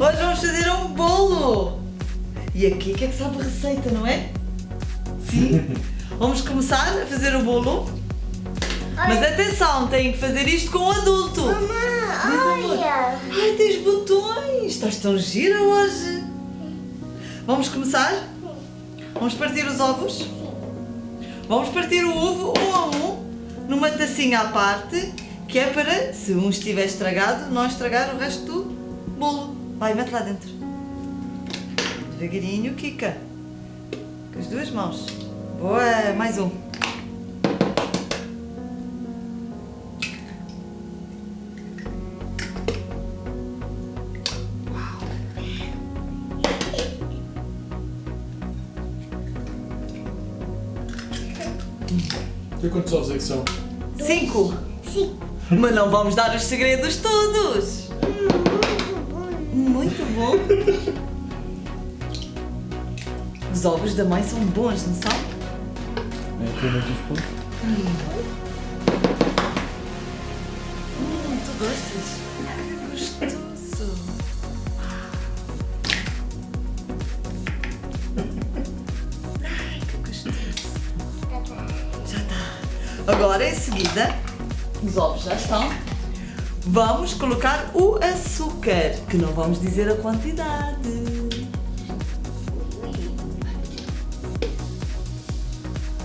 Hoje vamos fazer um bolo! E aqui que é que sabe a receita, não é? Sim? Vamos começar a fazer o bolo. Mas atenção, tem que fazer isto com um adulto. Mamãe, olha. Ai, tens botões! Estás tão gira hoje! Vamos começar? Vamos partir os ovos? Vamos partir o ovo um a um numa tacinha à parte, que é para, se um estiver estragado, não estragar o resto do bolo. Vai, mete lá dentro. Devagarinho, Kika. Com as duas mãos. Boa, mais um. E quantos ovos é que são? Cinco. Sim. Mas não vamos dar os segredos todos. Muito bom. Os ovos da mãe são bons, não são? É, tem muitos pontos. Hum, tu gostas? Gostoso. Ai, que gostoso. Já está. Agora, em seguida, os ovos já estão. Vamos colocar o açúcar, que não vamos dizer a quantidade.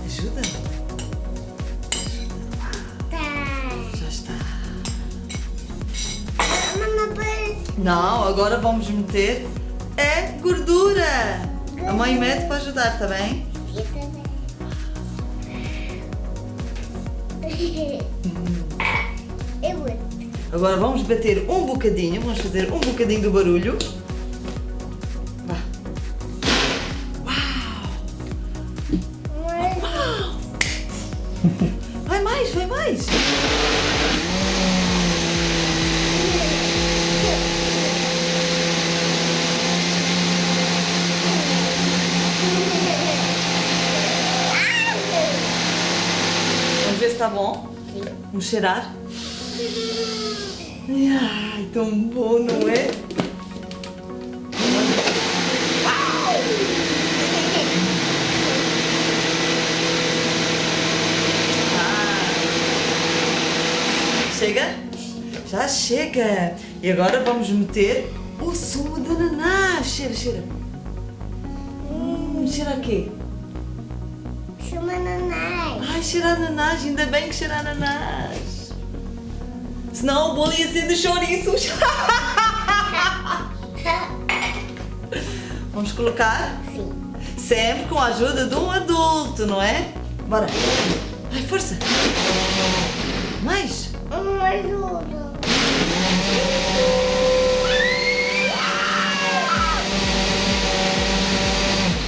Ajuda? Tá. Já está. Não, agora vamos meter é gordura. A mãe mete para ajudar, tá bem? Agora vamos bater um bocadinho, vamos fazer um bocadinho do barulho. Vá. Mas Vai mais, vai mais. Vamos ver se está bom. Vamos cheirar. Ai, tão bom, não é? Chega? Já chega! E agora vamos meter o sumo de ananás. Cheira, cheira. Hum, cheira a quê? chama nanai. Ai, cheira ananás. Ainda bem que cheira ananás. Senão o bolo ia ser de chouriços. Vamos colocar Sim. sempre com a ajuda de um adulto, não é? Bora. Ai, força. Mais. Uma ajuda.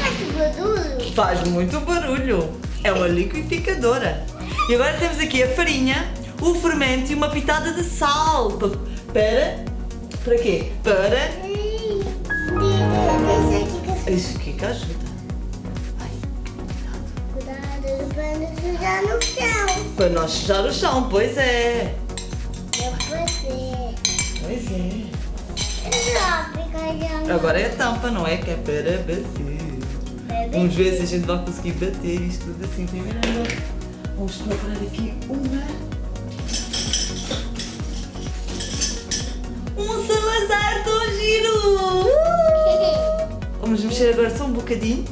Faz barulho. Faz muito barulho. É uma liquidificadora. E agora temos aqui a farinha, o fermento e uma pitada de sal. Pa- Para. Para quê? Para. Isso aqui que ajuda. Cuidado para não sujar no chão. para nós sujar o chão, pois é. Pois é. Fica já. Agora é a tampa, não é? Que é para bater. Vamos ver se a gente vai conseguir bater isto tudo assim primeiro. Vamos colocar aqui uma. Giro! Uh! Vamos mexer agora só um bocadinho.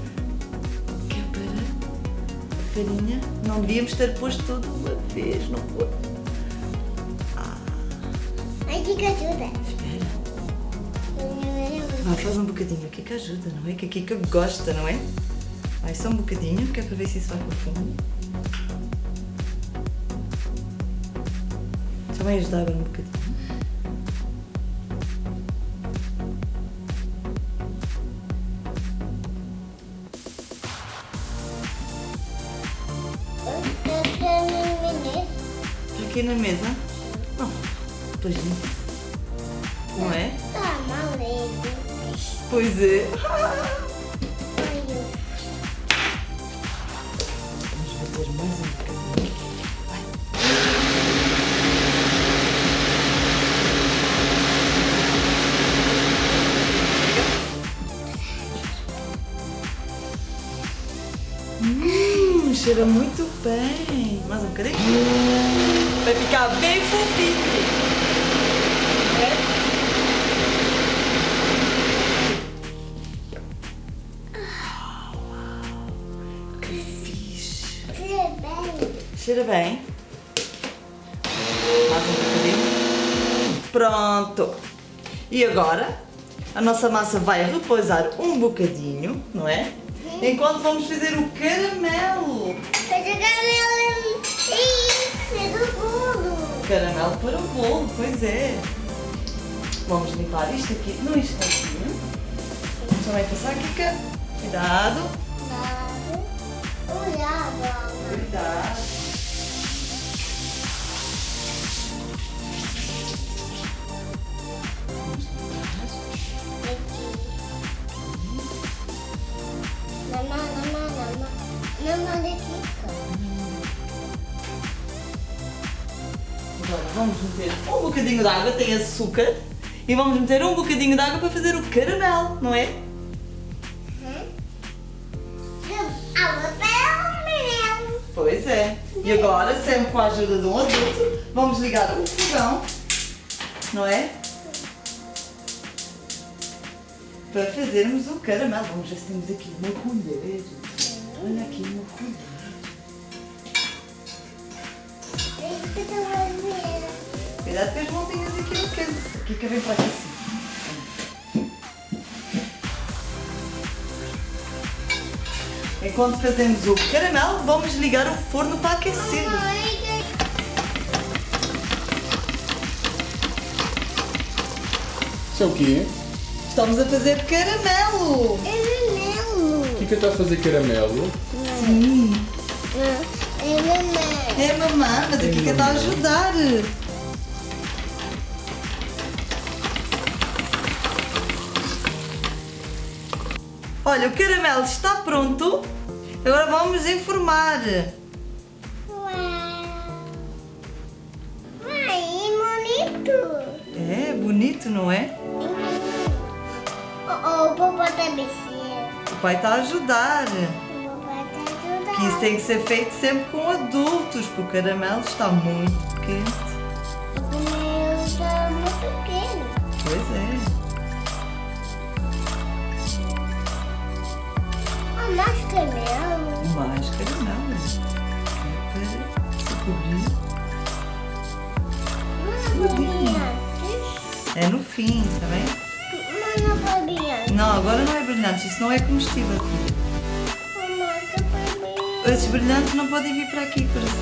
Que é para a farinha. Não devíamos ter posto tudo uma vez, não foi? Aqui que ajuda. Espera. Vai, faz um bocadinho aqui que ajuda, não é? Que aqui que gosta, não é? Vai só um bocadinho, que é para ver se isso vai para o fundo. Só vai ajudar agora um bocadinho. Aqui na mesa? Não. Pois não. Não é? Tá mal Pois é. Vamos bater mais um cheira muito bem. Mais um bocadinho. Vai ficar bem fofinho. É? Que fixe. Cheira bem. Cheira bem. Mais um bocadinho. Pronto. E agora a nossa massa vai repousar um bocadinho, não é? Enquanto vamos fazer o caramelo. Fazer caramelo e do bolo. Caramelo para o bolo, pois é. Vamos limpar isto aqui no instantinho. Vamos também passar aqui. cá. Cuidado. Olhado, Ana. cuidado. Vamos meter um bocadinho de água, tem açúcar. E vamos meter um bocadinho de água para fazer o caramelo, não é? Pois é. E agora, sempre com a ajuda de um adulto, vamos ligar o fogão, não é? Para fazermos o caramelo. Vamos ver se temos aqui uma colher. Olha aqui uma colher. Cuidado com as mãozinhas aqui no canto. Aqui que vem para aqui assim. Enquanto fazemos o caramelo, vamos ligar o forno para aquecer. Isso é o quê? Estamos a fazer caramelo. É menino. Kika está a fazer caramelo. Sim. É menino. É mamãe, mas a Kika está a ajudar. Olha, o caramelo está pronto. Agora vamos informar. Ai, bonito. É bonito, não é? Oh, oh, o papai tá mexendo. O pai está a ajudar. Que isso tem que ser feito sempre com adultos, porque o caramelo está muito quente. O meu tá muito pequeno. Pois é. Ah, mais caramelo. Mais caramelo. É para se cobrir. Não é. É no fim, está bem? Não, não foi brilhante. Não, agora não é brilhante, isso não é comestível. Esses brilhantes não podem vir para aqui, coração.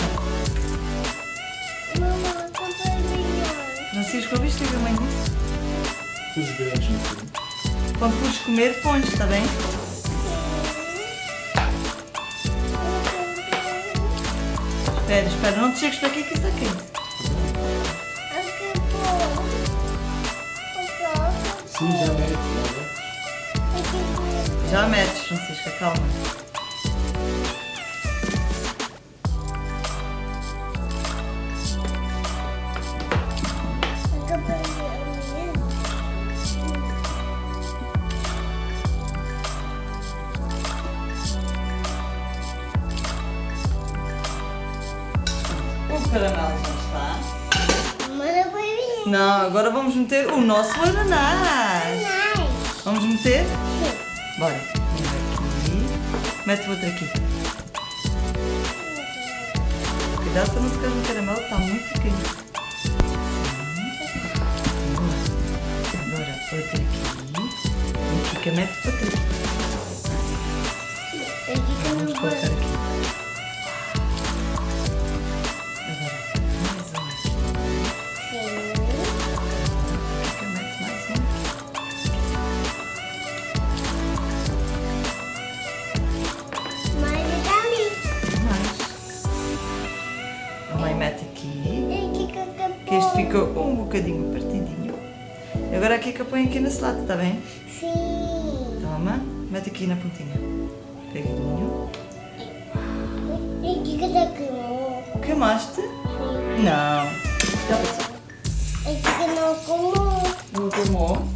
Mamãe, não foi brilhante. Francisco, ouviste a mãe disse? Os brilhantes no fundo. Quando fores comer, pões, está bem? Espera, espera, não te chegues para aqui que isso está quente. Sim, já mete, já Já metes, Francisca, calma. O caramelo já está. Não, agora vamos meter o nosso ananás. Vamos meter? Bora. Um aqui. Mete o outro aqui. Cuidado para não ficar no caramelo, está muito quente. Agora, outro aqui. E Kika mete outro aqui. Vamos colocar aqui. Aqui nesse lado, está bem? Sim. Toma. Mete aqui na pontinha. Queimou? Queimaste? Não. Já passou. E que que não comou? Não queimou.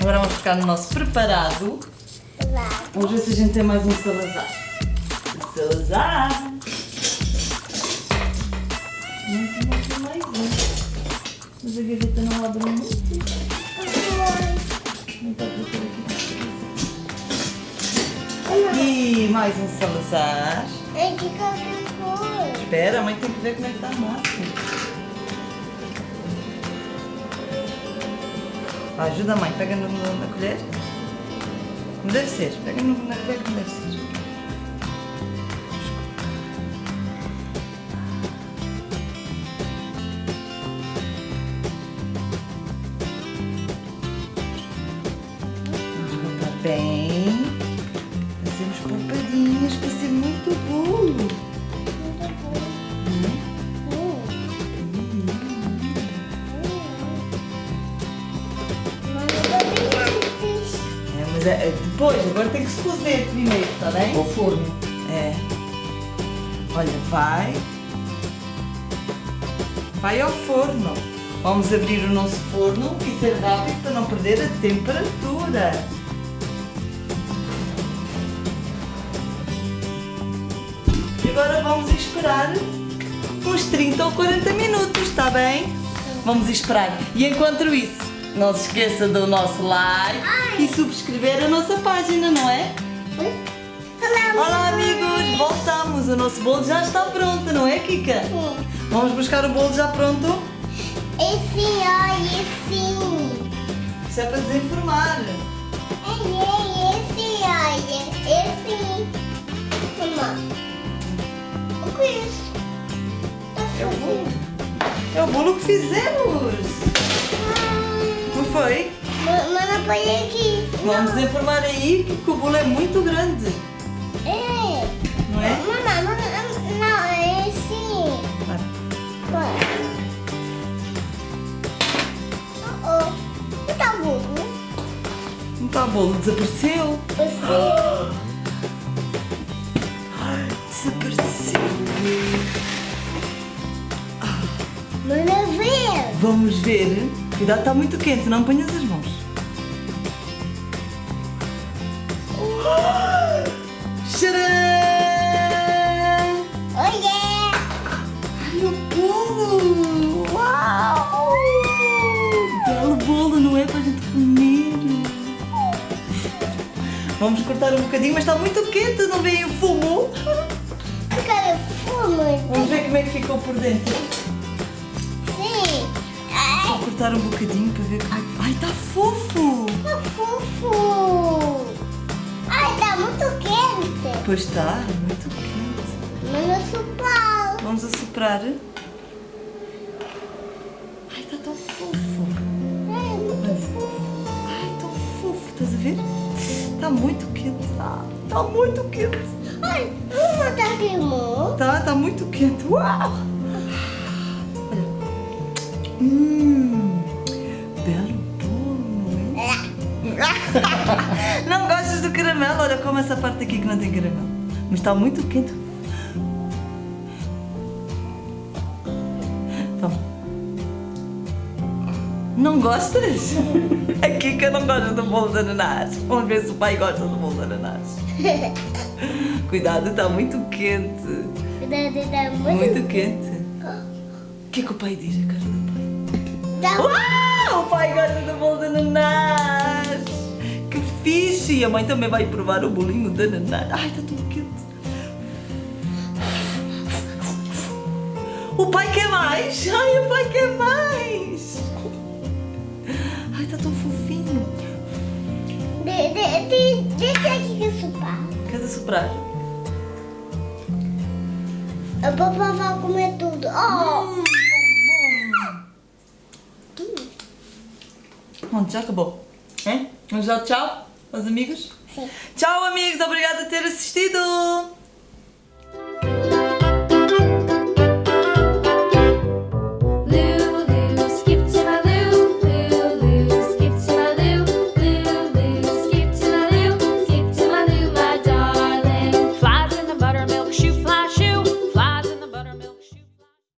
Agora vamos ficar no nosso preparado. Vamos ver se a gente tem mais um salazar. Salazar. Uma, aqui, mais um. Mas a gaveta não abre muito. E mais um Salazar. É qualquer cor. Espera, a mãe tem que ver como é que está a massa. Ajuda a mãe, pega no- na colher. Como deve ser, pega no- na colher como deve ser. Cortar bem. Cozer primeiro, está bem? Ao forno. É. Olha, vai. Vai ao forno. Vamos abrir o nosso forno e ser rápido para não perder a temperatura. E agora vamos esperar uns 30 ou 40 minutos, está bem? Vamos esperar. E enquanto isso, não se esqueça do nosso like e subscrever a nossa página, não é? Olá amigos, voltamos. O nosso bolo já está pronto, não é Kika? Vamos buscar o bolo já pronto? Esse olha, esse. Isso é para desinformar. Ei, esse olha, esse. Mamãe. O que é isso? É o bolo. É o bolo que fizemos. Não foi? Mamãe, põe aqui. Vamos desinformar aí que o bolo é muito grande, bolo, desapareceu. Você. Desapareceu. Manda ver. Vamos ver. Cuidado, está muito quente, não ponhas as mãos. Vamos cortar um bocadinho, mas está muito quente, não vem o fumo? Cara, fome. Vamos ver como é que ficou por dentro. Sim. Ai, Vou cortar um bocadinho para ver como é que... Ai, está fofo! tá fofo. Ai, tá muito quente. Pois está, muito quente. Manda sopar. Vamos assoprar. Ai, está tão fofo. Ai, muito fofo. Ai, tão fofo, estás a ver? Está muito quente. Está muito quente. Ai, uma tá queimou. Tá, tá muito quente. Uau! Olha. Hum, belo bolo, não é? Não gostas do caramelo? Olha, como essa parte aqui que não tem caramelo. Mas está muito quente. Não gostas? A Kika não gosta do bolo de ananás. Vamos ver se o pai gosta do bolo de ananás. Cuidado, está muito quente. Cuidado, tá muito. Muito quente. O que é que o pai diz, a cara do pai? Tá Uau! O pai gosta do bolo de ananás! Que fixe! E a mãe também vai provar o bolinho de ananás. Ai, está tudo quente. O pai quer mais! Ai, o pai quer mais! Tão fofinho. De, de, de, deixa aqui que sopar. Quer soprar? O papai vai comer tudo. Oh! Pronto, já acabou. É? Vamos dar tchau aos amigos? Sim. Tchau, amigos. Obrigada por ter assistido.